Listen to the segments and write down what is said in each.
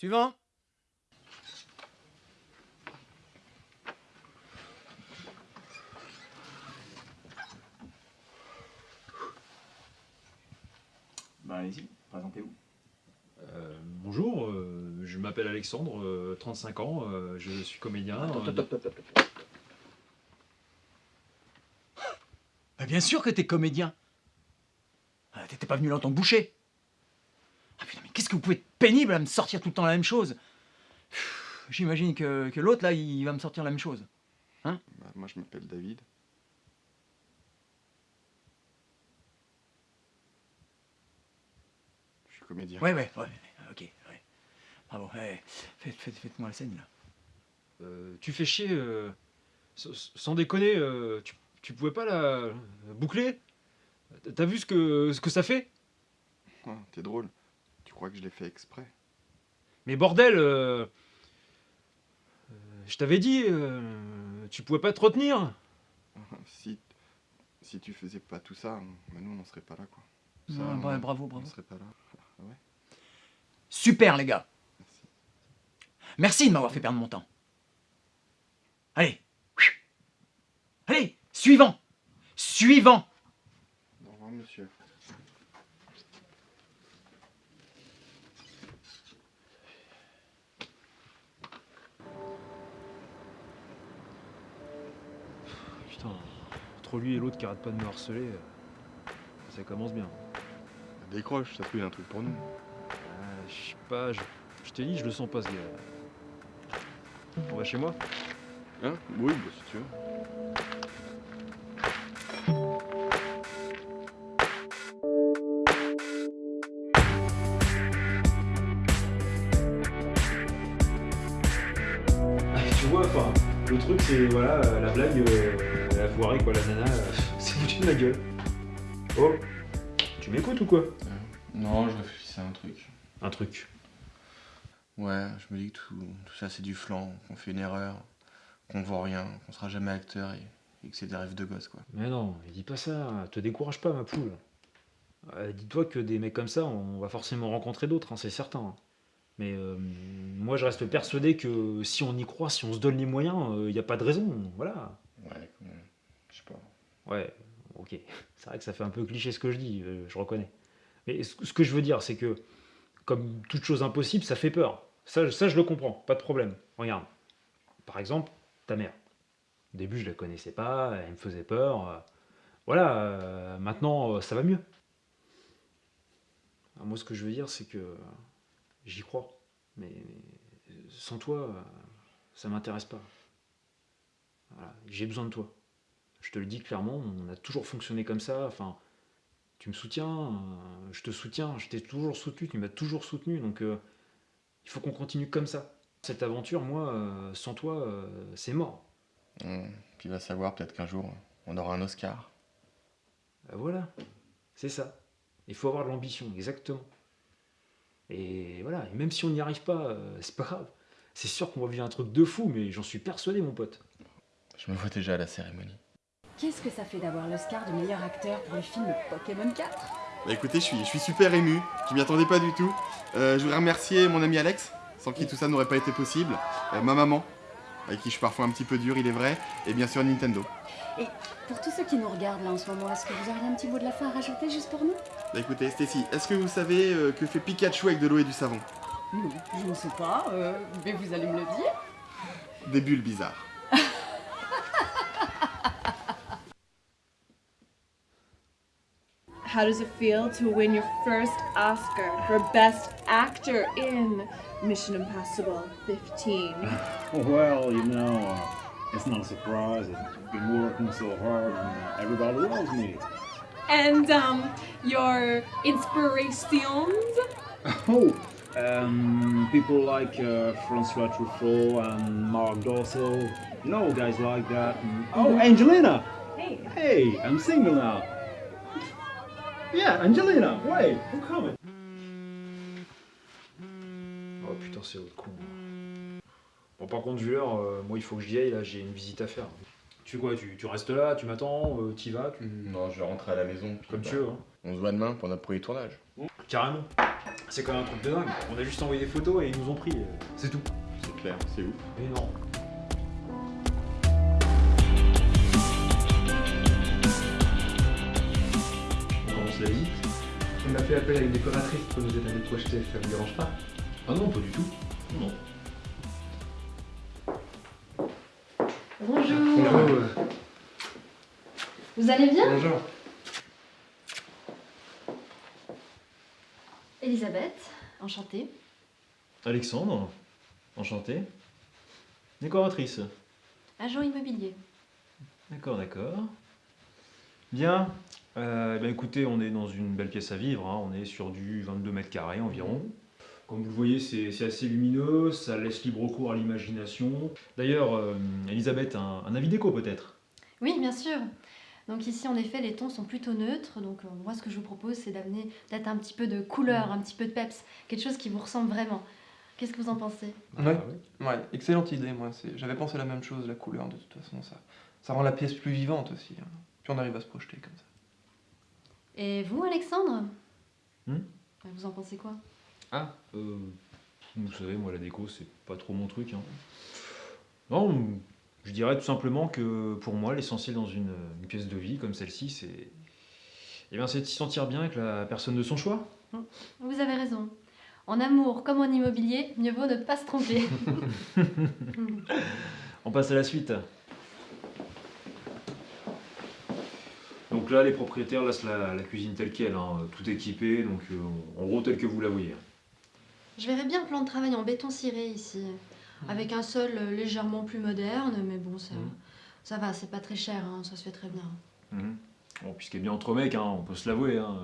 Suivant. Ben allez-y, présentez-vous. Euh, bonjour, euh, je m'appelle Alexandre, euh, 35 ans, euh, je suis comédien. Attends, euh, attends, attends. Bah, bien sûr que t'es comédien. Ah, T'étais pas venu là en tant que boucher. Ah putain, mais qu'est-ce que vous pouvez être pénible à me sortir tout le temps la même chose? J'imagine que, que l'autre là, il va me sortir la même chose. Bah, moi, je m'appelle David. Je suis comédien. Ouais, ouais, ouais, ok, ouais. Bravo, ouais. Faites, faites, faites-moi la scène là. euh, tu fais chier, euh, sans déconner, euh, tu, tu pouvais pas la boucler? T'as vu ce que, ce que ça fait? Ah, T'es drôle. Tu crois que je l'ai fait exprès Mais bordel, euh, euh, je t'avais dit, euh, tu pouvais pas te retenir si, si tu faisais pas tout ça, nous, on serait pas là, quoi. Ça, Ouais, on- bra- bravo, On bravo. serait pas là. Ouais Super les gars. Merci. Merci de m'avoir fait perdre mon temps. Allez. Allez, suivant. Suivant. Au revoir, monsieur. Putain, entre lui et l'autre qui arrête pas de me harceler, euh, ça commence bien. Décroche, ça se trouve, il y a un truc pour nous. Ah, je sais pas, je, je t'ai dit, je le sens pas ce gars. On va chez moi? Hein? Oui, bah, si tu veux. Tu vois, enfin, le truc c'est, voilà, euh, la blague, euh, elle a foiré quoi, la nana, euh, c'est foutu de ma gueule. Oh, tu m'écoutes ou quoi? Non, je réfléchissais à un truc. Un truc. Ouais, je me dis que tout, tout ça, c'est du flan, qu'on fait une erreur, qu'on voit rien, qu'on sera jamais acteur et, et que c'est des rêves de gosse, quoi. Mais non, mais dis pas ça, te décourage pas ma poule. Euh, Dis-toi que des mecs comme ça, on va forcément rencontrer d'autres, hein, c'est certain. Mais euh, moi je reste persuadé que si on y croit, si on se donne les moyens, il n'y a pas de raison, voilà. Ouais. Je sais pas. Ouais, ok. C'est vrai que ça fait un peu cliché ce que je dis, euh, je reconnais. Mais ce que je veux dire, c'est que, comme toute chose impossible, ça fait peur. Ça, je- ça, je le comprends, pas de problème. Regarde. Par exemple, ta mère. Au début, je la connaissais pas, elle me faisait peur. euh, Voilà, euh, maintenant, euh, ça va mieux. Moi, ce que je veux dire, c'est que j'y crois. Mais sans toi, euh, ça m'intéresse pas. Voilà, J'ai besoin de toi. Je te le dis clairement, on a toujours fonctionné comme ça. Enfin, tu me soutiens, euh, je te soutiens, je t'ai toujours soutenu, tu m'as toujours soutenu. Donc, euh, il faut qu'on continue comme ça. Cette aventure, moi, euh, sans toi, c'est mort. Hum, Puis va savoir, peut-être qu'un jour, on aura un Oscar. Ben voilà, c'est ça. Il faut avoir de l'ambition, exactement. Et voilà, et même si on n'y arrive pas, euh, c'est pas grave. C'est sûr qu'on va vivre un truc de fou, mais j'en suis persuadé, mon pote. Je me vois déjà à la cérémonie. Qu'est-ce que ça fait d'avoir l'Oscar de meilleur acteur pour le film Pokémon 4 Bah écoutez, je suis, je suis super ému, je m'y attendais pas du tout. Euh, je voudrais remercier mon ami Alex, sans qui tout ça n'aurait pas été possible. Euh, ma maman, avec qui je suis parfois un petit peu dur, il est vrai. Et bien sûr Nintendo. Et pour tous ceux qui nous regardent là en ce moment, est-ce que vous auriez un petit mot de la fin à rajouter juste pour nous? Bah écoutez, Stacy, est-ce que vous savez euh, que fait Pikachu avec de l'eau et du savon? Non, je ne sais pas, euh, mais vous allez me le dire. Des bulles bizarres. How does it feel to win your first Oscar for Best Actor in Mission Impossible 15? Well, you know, uh, it's not a surprise. I've been working so hard and uh, everybody loves me. And um, your inspirations? Oh, um, people like uh, Francois Truffaut and Mark Dorso. You know, guys like that. And- oh, Angelina! Hey. Hey, I'm single now. Yeah, Angelina, wait, I'm coming. Oh putain, c'est l'autre con. Bon, par contre, vu l'heure, euh, moi il faut que j'y aille, là, j'ai une visite à faire. Tu fais quoi tu, tu restes là, tu m'attends, euh, t'y vas, tu... Non, je vais rentrer à la maison. comme bah, tu veux, hein. On se voit demain pour notre premier tournage. Carrément. C'est quand même un truc de dingue. On a juste envoyé des photos et ils nous ont pris. euh, C'est tout. C'est clair, c'est ouf. Énorme. On fait appel à une décoratrice pour nous aider à nous projeter, ça vous dérange pas Ah non, pas du tout. Non. Bonjour. Bonjour. Vous allez bien? Bonjour. Elisabeth, enchantée. Alexandre, enchanté. Décoratrice. Agent immobilier. D'accord, d'accord. Bien. Euh, ben écoutez, on est dans une belle pièce à vivre. hein. On est sur du 22 mètres carrés environ. Comme vous le voyez, c'est assez lumineux, ça laisse libre cours à l'imagination. D'ailleurs, euh, Elisabeth, un, un avis déco peut-être? Oui, bien sûr. Donc ici, en effet, les tons sont plutôt neutres. Donc euh, moi, ce que je vous propose, c'est d'amener peut-être un petit peu de couleur, un petit peu de peps, quelque chose qui vous ressemble vraiment. Qu'est-ce que vous en pensez? Ouais. Ouais, excellente idée, moi. c'est- J'avais pensé la même chose, la couleur, de toute façon, ça, ça rend la pièce plus vivante aussi. hein. Puis on arrive à se projeter comme ça. Et vous, Alexandre Hmm Vous en pensez quoi Ah, euh, vous savez, moi la déco, c'est pas trop mon truc. hein. Non, je dirais tout simplement que pour moi, l'essentiel dans une, une pièce de vie comme celle-ci, c'est eh bien, c'est de s'y sentir bien avec la personne de son choix. Vous avez raison. En amour comme en immobilier, mieux vaut ne pas se tromper. On passe à la suite. Donc là, les propriétaires laissent la, la cuisine telle qu'elle, hein, tout équipé, donc euh, en gros tel que vous la voyez. Je verrais bien un plan de travail en béton ciré ici, avec un sol euh, légèrement plus moderne, mais bon, ça, Mhm. ça va, c'est pas très cher, hein, ça se fait très bien. Mhm. Bon, puis ce qui est bien entre mecs, hein, on peut se l'avouer, hein,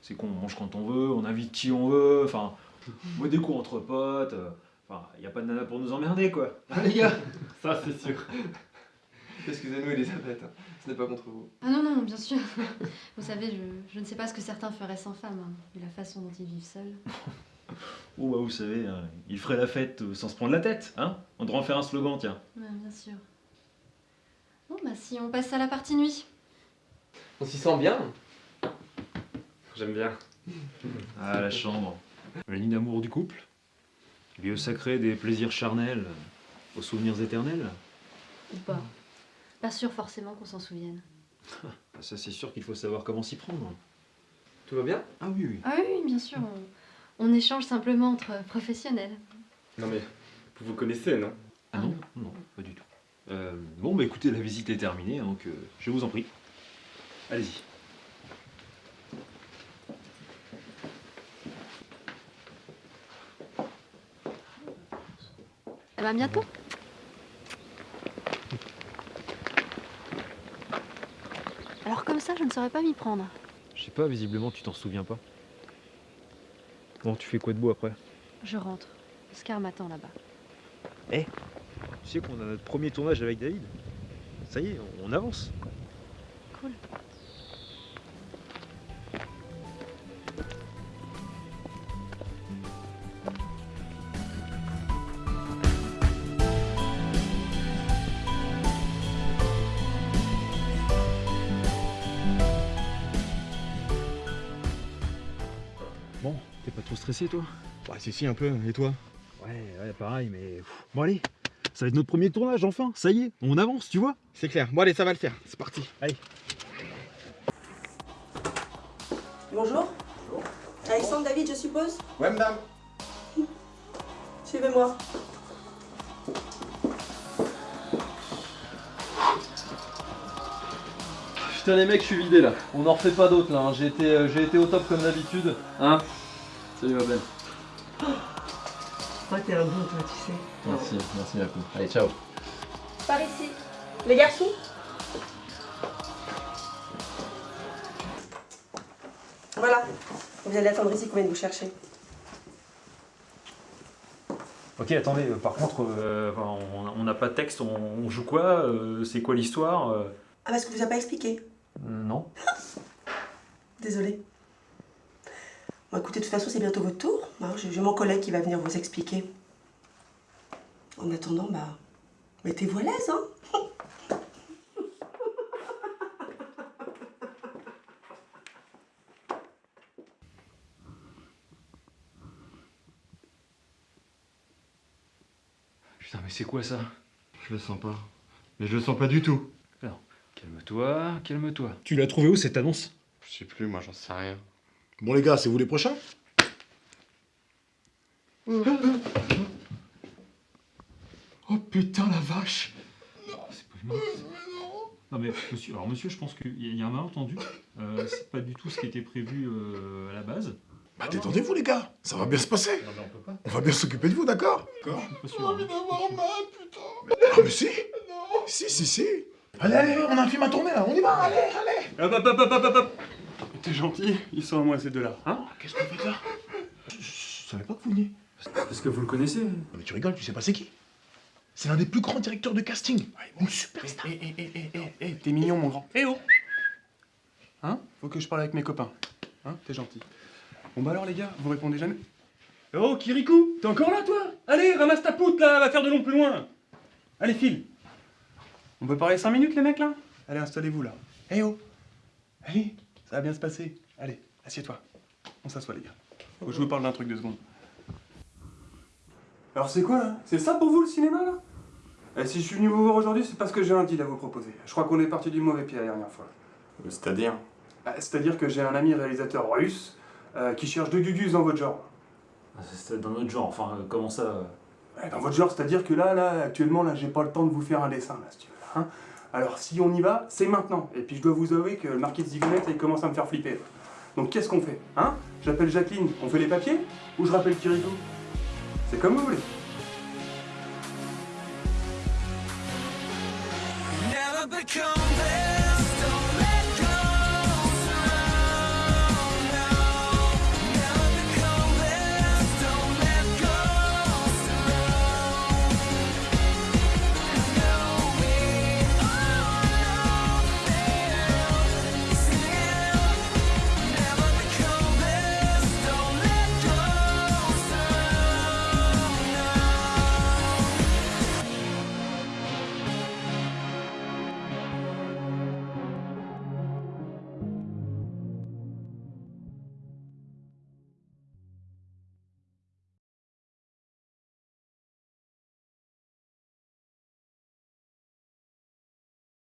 c'est qu'on mange quand on veut, on invite qui on veut, enfin, moi des coups entre potes, euh, enfin, il n'y a pas de nana pour nous emmerder, quoi. Hein, les gars Ça, c'est sûr. Excusez-nous, Elisabeth, hein. ce n'est pas contre vous. Ah non, non, bien sûr. Vous savez, je, je ne sais pas ce que certains feraient sans femme, hein, vu la façon dont ils vivent seuls. Oh bah vous savez, hein, il ferait la fête euh, sans se prendre la tête, hein On devrait en faire un slogan, tiens. Ouais, bien sûr. Bon, bah si on passe à la partie nuit. On s'y sent bien J'aime bien. Ah, la chambre. Le lit d'amour du couple. Lieu sacré des plaisirs charnels aux souvenirs éternels. Ou pas. Pas sûr forcément qu'on s'en souvienne. Ah, Ça, c'est sûr qu'il faut savoir comment s'y prendre. Tout va bien? Ah oui, oui. Ah oui, oui, bien sûr. On, on échange simplement entre professionnels. Non mais, vous vous connaissez, non? Ah non, non, pas du tout. Euh, bon, bah écoutez, la visite est terminée, donc euh, je vous en prie. Allez-y. Eh ben bientôt. Alors comme ça, je ne saurais pas m'y prendre. Je sais pas, visiblement, tu t'en souviens pas. Bon, tu fais quoi de beau après? Je rentre. Oscar m'attend là-bas. Tu sais qu'on a notre premier tournage avec David? Ça y est, on avance. Cool. Bon, t'es pas trop stressé, toi? Bah, si, si, un peu. Et toi? Ouais, ouais, pareil, mais. Bon, allez, ça va être notre premier tournage, enfin, ça y est, on avance, tu vois? C'est clair. Bon, allez, ça va le faire. C'est parti. Bonjour. Alexandre David, je suppose? Ouais, madame. Suivez-moi. Putain les mecs, je suis vidé là. On en refait pas d'autres là. hein. J'ai été, euh, j'ai été au top comme d'habitude. Hein Salut ma belle. Toi, t'es un bon, toi, tu sais. Merci, merci ma poule. Allez, ciao. Par ici. Les garçons Voilà. Vous allez attendre ici combien de vous cherchez Ok, attendez, euh, par contre, euh, on n'a pas de texte, on, on joue quoi euh, C'est quoi l'histoire euh? Ah, parce que vous a pas expliqué. Non. Désolée. Bon, écoutez, de toute façon, c'est bientôt votre tour. Hein. J'ai mon collègue qui va venir vous expliquer. En attendant, bah, mettez-vous à l'aise, hein Putain, mais c'est quoi ça? Je le sens pas. Mais je le sens pas du tout. Non. Calme-toi, calme-toi. Tu l'as trouvé où cette annonce? Je sais plus, moi j'en sais rien. Bon les gars, c'est vous les prochains? Oh putain la vache Non mais monsieur, alors monsieur, je pense qu'il y a un malentendu. Euh, c'est pas du tout ce qui était prévu euh, à la base. Bah détendez-vous les gars, ça va bien se passer. Non mais on peut pas. On va bien s'occuper de vous, d'accord? D'accord Je suis pas sûr. hein. Ah mais si Si, si, si Allez, allez, on a un film à tourner là, on y va, allez, allez Hop, hop, hop, hop, hop, hop. T'es gentil, ils sont à moi ces deux-là, hein Qu'est-ce qu'on fait là? Je, je savais pas que vous veniez. Parce que vous le connaissez? Non mais tu rigoles, tu sais pas c'est qui C'est l'un des plus grands directeurs de casting. Une Eh, superstar. eh, eh, eh, eh, eh, eh, t'es mignon mon grand. Eh oh Hein? Faut que je parle avec mes copains. Hein? T'es gentil. Bon bah alors les gars, vous répondez jamais? Oh Kirikou, t'es encore là toi? Allez, ramasse ta poutre là, va faire de long plus loin Allez file On peut parler 5 minutes les mecs là? Allez, installez-vous là. Eh oh Allez, ça va bien se passer. Allez, assieds-toi. On s'assoit les gars. Faut que je vous parle d'un truc de secondes. Alors c'est quoi là? C'est ça pour vous le cinéma là? Eh, Si je suis venu vous voir aujourd'hui, c'est parce que j'ai un deal à vous proposer. Je crois qu'on est parti du mauvais pied la dernière fois. C'est-à-dire? Bah, C'est-à-dire que j'ai un ami réalisateur russe euh, qui cherche deux gugus dans votre genre. Ah, dans notre genre, enfin, euh, comment ça euh? Dans votre genre, c'est-à-dire que là, là, actuellement, là, j'ai pas le temps de vous faire un dessin, là, si tu veux. Hein. Alors si on y va, c'est maintenant. Et puis je dois vous avouer que le marquis de Zigonette, il commence à me faire flipper. Donc qu'est-ce qu'on fait hein? J'appelle Jacqueline, on fait les papiers Ou je rappelle Kirikou C'est comme vous voulez.